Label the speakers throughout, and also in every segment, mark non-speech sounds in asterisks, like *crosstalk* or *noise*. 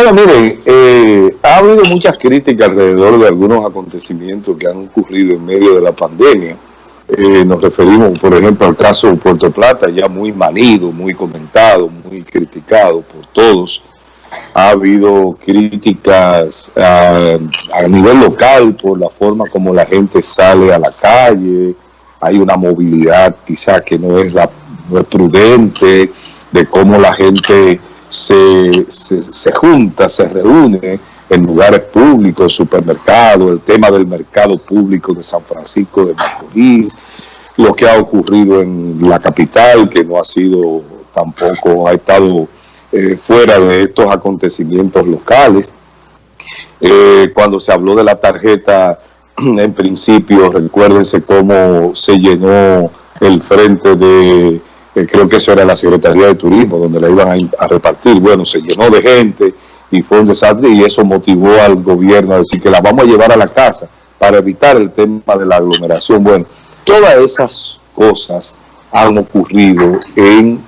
Speaker 1: Bueno, miren, eh, ha habido muchas críticas alrededor de algunos acontecimientos que han ocurrido en medio de la pandemia. Eh, nos referimos, por ejemplo, al caso de Puerto Plata, ya muy manido, muy comentado, muy criticado por todos. Ha habido críticas a, nivel local por la forma como la gente sale a la calle, hay una movilidad quizá que no es, la, prudente, de cómo la gente se, se, junta, se reúne en lugares públicos, supermercados, el tema del mercado público de San Francisco de Macorís, lo que ha ocurrido en la capital, que no ha sido tampoco, ha estado eh, fuera de estos acontecimientos locales. Eh, cuando se habló de la tarjeta, *clears throat* en principio, recuérdense cómo se llenó el frente de creo que eso era la Secretaría de Turismo, donde la iban a, repartir. Bueno, se llenó de gente y fue un desastre y eso motivó al gobierno a decir que la vamos a llevar a la casa para evitar el tema de la aglomeración. Bueno, todas esas cosas han ocurrido en,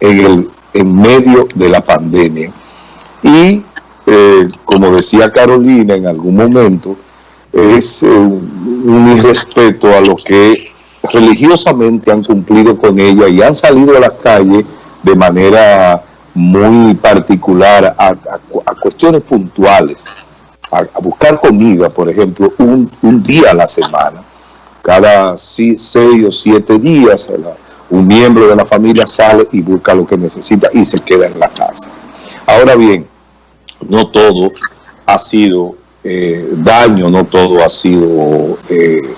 Speaker 1: en, el, en medio de la pandemia. Y, eh, como decía Carolina en algún momento, es eh, un irrespeto a lo que religiosamente han cumplido con ella y han salido a las calles de manera muy particular a, cuestiones puntuales, a, buscar comida, por ejemplo, un, día a la semana. Cada seis o siete días un miembro de la familia sale y busca lo que necesita y se queda en la casa. Ahora bien, no todo ha sido eh, daño, no todo ha sido eh,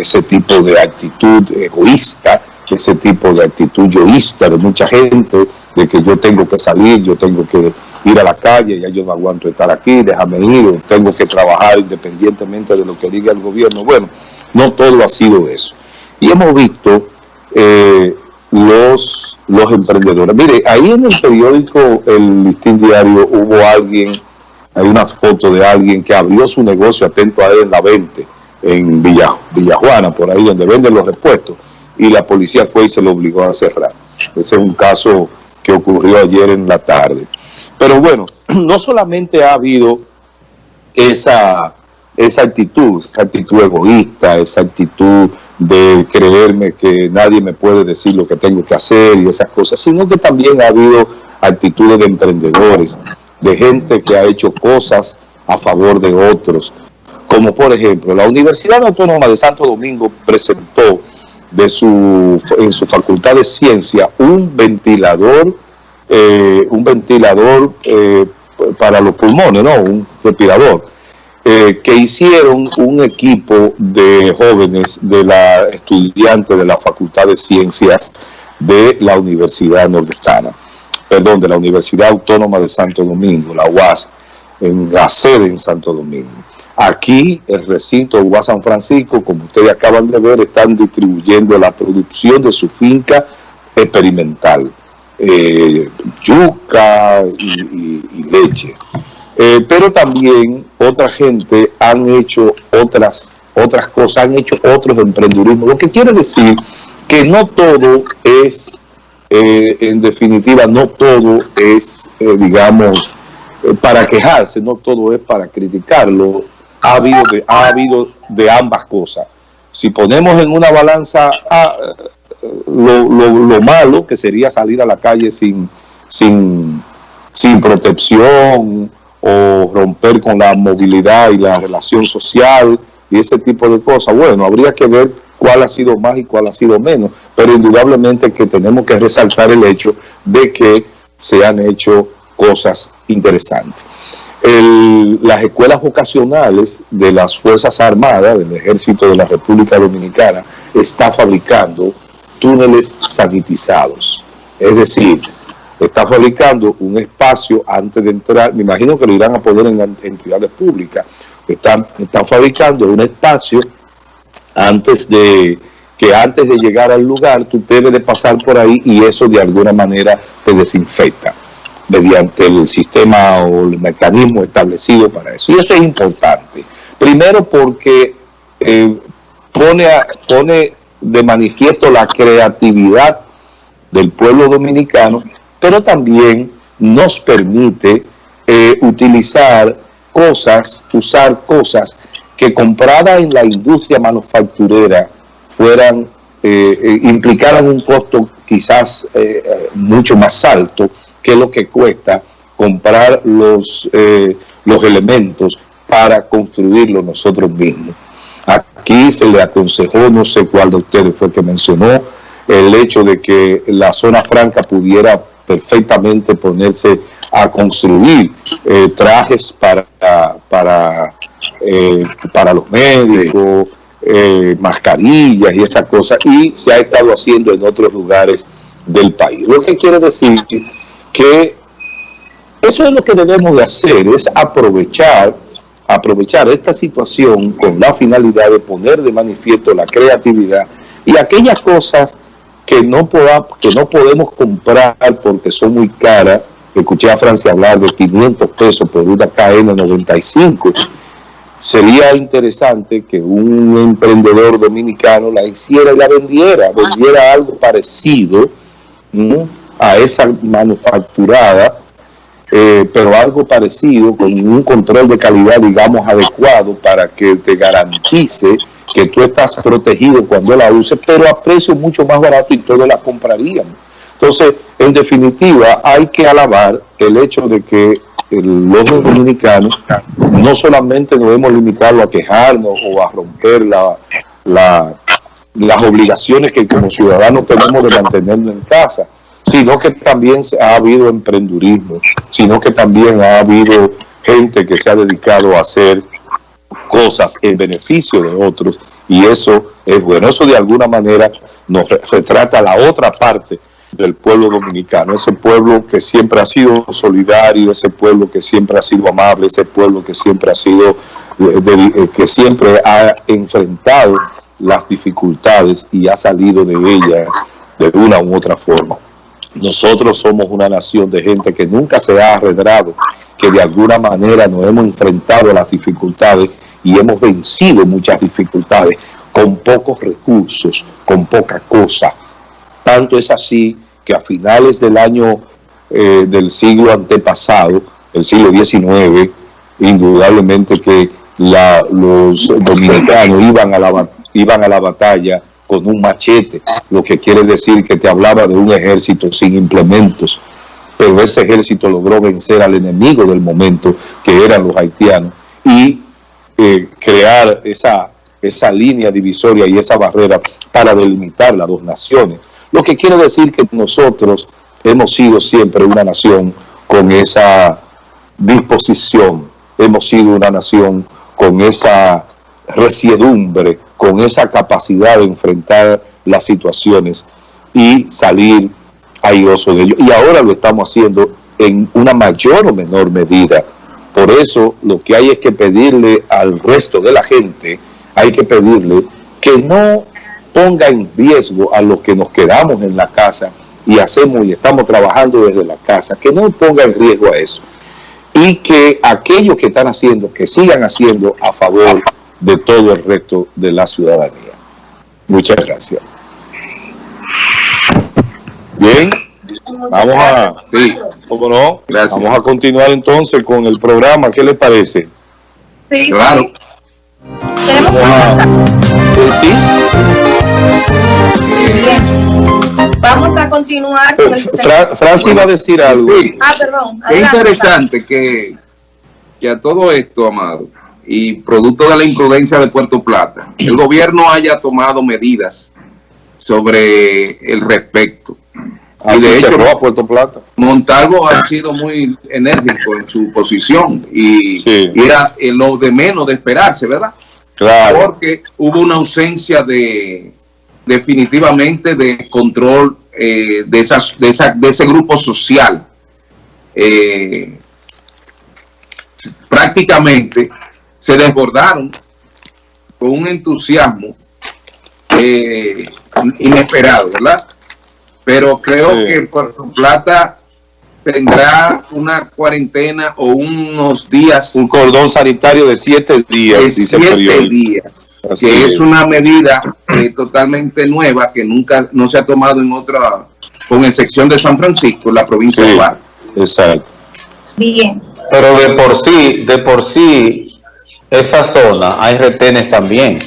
Speaker 1: ese tipo de actitud egoísta, ese tipo de actitud yoísta de mucha gente, de que yo tengo que salir, yo tengo que ir a la calle, ya yo no aguanto estar aquí, déjame ir, tengo que trabajar independientemente de lo que diga el gobierno. Bueno, no todo ha sido eso. Y hemos visto eh, los, los emprendedores. Mire, ahí en el periódico El Listín Diario hubo alguien, hay unas fotos de alguien que abrió su negocio atento a él la 20, en Villa, Villajuana, por ahí donde venden los repuestos, y la policía fue y se lo obligó a cerrar. Ese es un caso que ocurrió ayer en la tarde. Pero bueno, *clears throat* no solamente ha habido esa, esa actitud, esa actitud egoísta, esa actitud de creerme que nadie me puede decir lo que tengo que hacer y esas cosas, sino que también ha habido actitudes de emprendedores, de gente que ha hecho cosas a favor de otros, como por ejemplo la Universidad Autónoma de Santo Domingo presentó en su facultad de ciencia un ventilador, eh, un ventilador eh, para los pulmones, ¿no? un respirador, eh, que hicieron un equipo de jóvenes de la estudiante de la Facultad de Ciencias de la Universidad Nordestana, perdón, de la Universidad Autónoma de Santo Domingo, la UAS, en la sede en Santo Domingo. Aquí, el recinto de San Francisco, como ustedes acaban de ver, están distribuyendo la producción de su finca experimental, eh, yuca y, leche. Eh, pero también otra gente han hecho otras, otras cosas, han hecho otros emprendedurismos, lo que quiere decir que no todo es, eh, en definitiva, no todo es, digamos, para quejarse, no todo es para criticarlo, ha habido de, ha habido de ambas cosas. Si ponemos en una balanza ah, lo, lo, malo, que sería salir a la calle sin, sin, sin protección o romper con la movilidad y la relación social y ese tipo de cosas, bueno, habría que ver cuál ha sido más y cuál ha sido menos, pero indudablemente que tenemos que resaltar el hecho de que se han hecho cosas interesantes las escuelas vocacionales de las Fuerzas Armadas, del Ejército de la República Dominicana, está fabricando túneles sanitizados. Es decir, está fabricando un espacio antes de entrar, me imagino que lo irán a poner en entidades públicas, están, están fabricando un espacio antes de que antes de llegar al lugar tú debes de pasar por ahí y eso de alguna manera te desinfecta mediante el sistema o el mecanismo establecido para eso. Y eso es importante. Primero porque eh, pone, pone de manifiesto la creatividad del pueblo dominicano, pero también nos permite eh, utilizar cosas, usar cosas que compradas en la industria manufacturera fueran, eh, eh, implicaran un costo quizás mucho más alto que lo que cuesta comprar los, los elementos para construirlo nosotros mismos. Aquí se le aconsejó, no sé cuál de ustedes fue que mencionó, el hecho de que la zona franca pudiera perfectamente ponerse a construir eh, trajes para, para, eh, para los médicos, eh, mascarillas y esas cosas, y se ha estado haciendo en otros lugares del país. Lo que quiere decir que eso es lo que debemos de hacer, es aprovechar aprovechar esta situación con la finalidad de poner de manifiesto la creatividad y aquellas cosas que no, que no podemos comprar porque son muy caras. Escuché a Francia hablar de 500 pesos por una KN95. Sería interesante que un emprendedor dominicano la hiciera y la vendiera, vendiera algo parecido a esa manufacturada eh, pero algo parecido, con un control de calidad, digamos, adecuado para que te garantice que tú estás protegido cuando la uses, pero a precio mucho más barato y todos la compraríamos. Entonces, en definitiva, hay que alabar el hecho de que los dominicanos no solamente nos hemos limitado a quejarnos o a romper la, las obligaciones que como ciudadanos tenemos de mantenernos en casa, sino que también ha habido emprendurismo, sino que también ha habido gente que se ha dedicado a hacer cosas en beneficio de otros y eso es bueno. Eso de alguna manera nos retrata la otra parte del pueblo dominicano, ese pueblo que siempre ha sido solidario, ese pueblo que siempre ha sido amable, ese pueblo que siempre ha sido, eh, que siempre ha enfrentado las dificultades y ha salido de ellas de una u otra forma. Nosotros somos una nación de gente que nunca se ha arredrado, que de alguna manera nos hemos enfrentado a las dificultades y hemos vencido muchas dificultades con pocos recursos, con poca cosa. Tanto es así que a finales del año eh, del siglo antepasado, el siglo XIX, indudablemente que los dominicanos iban a la, iban a la batalla con un machete, lo que quiere decir que te hablaba de un ejército sin implementos, pero ese ejército logró vencer al enemigo del momento, que eran los haitianos, y eh, crear esa, esa línea divisoria y esa barrera para delimitar las dos naciones. Lo que quiere decir que nosotros hemos sido siempre una nación con esa disposición, hemos sido una nación con esa resiedumbre con esa capacidad de enfrentar las situaciones y salir airoso de ello. Y ahora lo estamos haciendo en una mayor o menor medida. Por eso lo que hay es que pedirle al resto de la gente, hay que pedirle que no ponga en riesgo a los que nos quedamos en la casa y hacemos y estamos trabajando desde la casa, que no ponga en riesgo a eso. Y que aquellos que están haciendo, que sigan haciendo a favor de todo el resto de la ciudadanía. Muchas gracias. Bien, vamos a, sí, ¿cómo no? Gracias. Vamos a continuar entonces con el programa, ¿qué le parece?
Speaker 2: Sí, claro.
Speaker 1: Sí.
Speaker 2: Vamos a continuar con el...
Speaker 1: Francis iba a decir algo.
Speaker 2: Ah, perdón.
Speaker 3: es interesante que, que a todo esto, Amado, y producto de la imprudencia de Puerto Plata, el gobierno haya tomado medidas sobre el respecto.
Speaker 1: y de hecho, a Puerto Plata.
Speaker 3: Montalvo ha sido muy enérgico en su posición y, era lo de menos de esperarse, ¿verdad?
Speaker 1: Claro.
Speaker 3: Porque hubo una ausencia de definitivamente de control eh, de, esas, de, esa, de ese grupo social. Eh, prácticamente se desbordaron con un entusiasmo eh, inesperado, ¿verdad? Pero creo que Puerto Plata tendrá una cuarentena o unos días.
Speaker 1: Un cordón sanitario de siete días.
Speaker 3: De siete días. que es. una medida eh, totalmente nueva que nunca no se ha tomado en otra, con excepción de San Francisco, la provincia de Bar.
Speaker 1: Exacto.
Speaker 2: Bien.
Speaker 4: pero de por sí, de por sí, esa zona hay retenes también.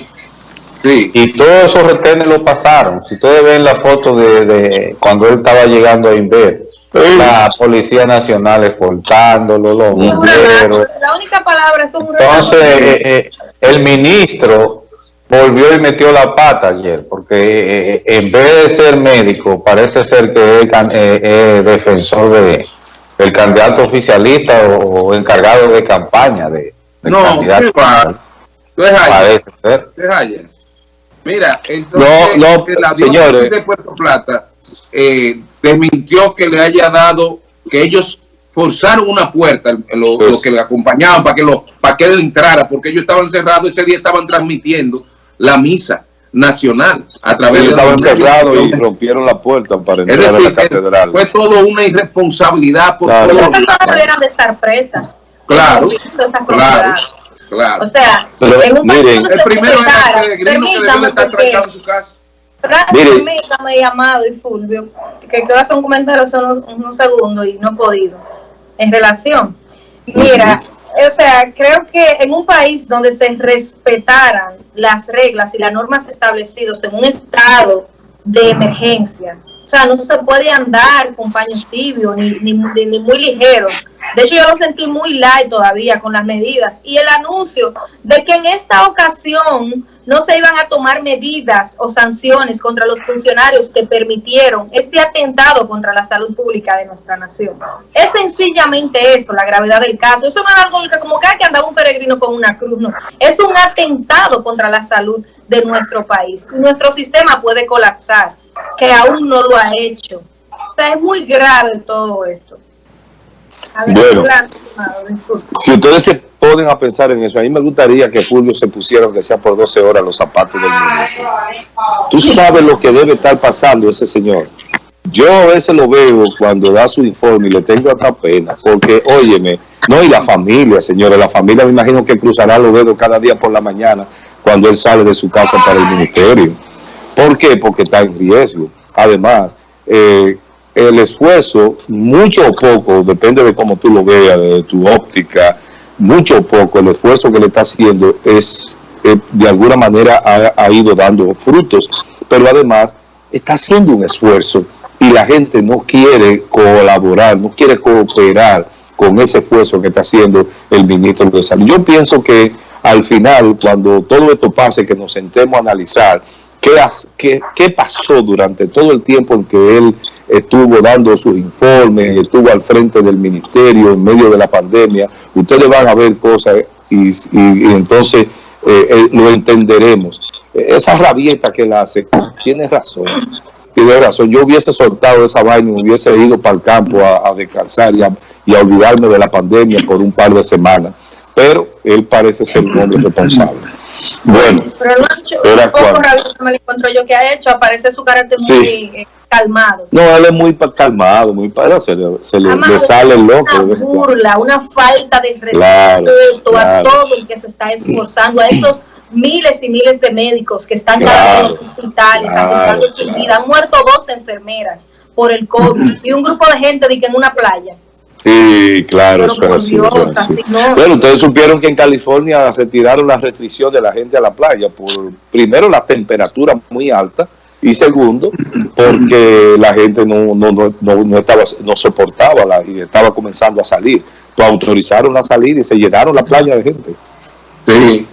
Speaker 3: Sí.
Speaker 4: Y todos esos retenes lo pasaron. Si ustedes ven la foto de, de cuando él estaba llegando a Inver, la Policía Nacional escoltándolo, los bomberos.
Speaker 2: La única palabra es un
Speaker 4: Entonces, eh, eh, el ministro volvió y metió la pata ayer, porque eh, en vez de ser médico, parece ser que es, eh, es defensor de el candidato oficialista o, o encargado de campaña de, del
Speaker 3: No,
Speaker 4: candidato.
Speaker 3: ¿qué va? Entonces, ayer,
Speaker 4: Parece ser.
Speaker 3: entonces, ayer. Mira, entonces
Speaker 1: No, no,
Speaker 3: la
Speaker 1: señores.
Speaker 3: diócesis de Puerto Plata eh, desmintió que le haya dado, que ellos forzaron una puerta, lo,
Speaker 1: Pues-
Speaker 3: lo que le acompañaban para que lo para que él entrara, porque ellos estaban cerrados, ese día estaban transmitiendo la misa nacional a través
Speaker 1: Ellos
Speaker 3: de
Speaker 1: estaban cerrados y rompieron la puerta para
Speaker 3: Es
Speaker 1: entrar a la catedral.
Speaker 3: fue todo una irresponsabilidad por
Speaker 1: Claro.
Speaker 3: todos los lados.
Speaker 2: debieran de estar presas.
Speaker 3: Claro, claro, claro.
Speaker 2: O sea,
Speaker 1: Pero,
Speaker 2: en un país
Speaker 1: miren,
Speaker 2: donde
Speaker 3: El primero era el peregrino que debió de
Speaker 2: permítame,
Speaker 3: estar trancado en su casa.
Speaker 2: Permítame, Amado y Fulvio, que quiero hacer un comentario solo unos, unos segundos y no he podido. En relación, mira, o sea, creo que en un país donde se respetaran las reglas y las normas establecidas en un estado de emergencia, o sea, no se puede andar con paños tibios ni, ni, ni- ni muy ligeros. De hecho, yo lo sentí muy light todavía con las medidas. Y el anuncio de que en esta ocasión no se iban a tomar medidas o sanciones contra los funcionarios que permitieron este atentado contra la salud pública de nuestra nación. Es sencillamente eso, la gravedad del caso. Eso no es algo que como que "Ay, que andaba un peregrino con una cruz, no. Es un atentado contra la salud de nuestro país. Nuestro sistema puede colapsar, que aún no lo ha hecho. O sea, es muy grave todo esto.
Speaker 1: Bueno. Si ustedes se ponen a pensar en eso, a mí me gustaría que Fulvio se pusiera, aunque sea por 12 horas, los zapatos del ministro. Tú sabes lo que debe estar pasando ese señor. Yo a veces lo veo cuando da su informe y le tengo hasta pena, porque, óyeme, no, y la familia, señores, la familia me imagino que cruzará los dedos cada día por la mañana cuando él sale de su casa para el ministerio. ¿Por qué? Porque está en riesgo. Además, eh, el esfuerzo, mucho o poco, depende de cómo tú lo veas, de tu óptica, mucho o poco, el esfuerzo que le está haciendo es, eh, de alguna manera, ha, ido dando frutos, pero además está haciendo un esfuerzo y la gente no quiere colaborar, no quiere cooperar con ese esfuerzo que está haciendo el ministro de Salud. Yo pienso que al final, cuando todo esto pase, que nos sentemos a analizar qué, qué pasó durante todo el tiempo en que él estuvo dando sus informes, estuvo al frente del ministerio en medio de la pandemia, ustedes van a ver cosas y, y- entonces eh, eh, lo entenderemos. Esa rabieta que él hace, tiene razón, tiene razón. Yo hubiese soltado esa vaina y hubiese ido para el campo a, a descansar y a, y a olvidarme de la pandemia por un par de semanas. Pero él parece ser un hombre responsable. Bueno,
Speaker 2: Pero hecho
Speaker 1: Era
Speaker 2: poco me lo encuentro yo que ha hecho, aparece su carácter
Speaker 1: Sí.
Speaker 2: muy eh, calmado.
Speaker 1: no, él es muy calmado, muy para se le, se le-
Speaker 2: Amado,
Speaker 1: le sale el loco.
Speaker 2: Una burla, una falta de respeto
Speaker 1: Claro,
Speaker 2: a
Speaker 1: claro.
Speaker 2: todo el que se está esforzando, a esos miles y miles de médicos que están cada día en
Speaker 1: Claro,
Speaker 2: los hospitales,
Speaker 1: claro,
Speaker 2: arriesgando su
Speaker 1: claro.
Speaker 2: vida. Han muerto dos enfermeras por el COVID *clears throat* y un grupo de gente de que en una playa.
Speaker 1: Sí, claro,
Speaker 2: Pero
Speaker 1: eso es
Speaker 2: por
Speaker 1: así,
Speaker 2: Dios,
Speaker 1: así.
Speaker 2: así no.
Speaker 1: Bueno, ustedes supieron que en California retiraron la restricción de la gente a la playa por, primero, la temperatura muy alta y segundo, porque la gente no, no, no, no, no estaba, no soportaba la, y estaba comenzando a salir. Pues autorizaron la salida y se llenaron la playa de gente.
Speaker 3: Sí.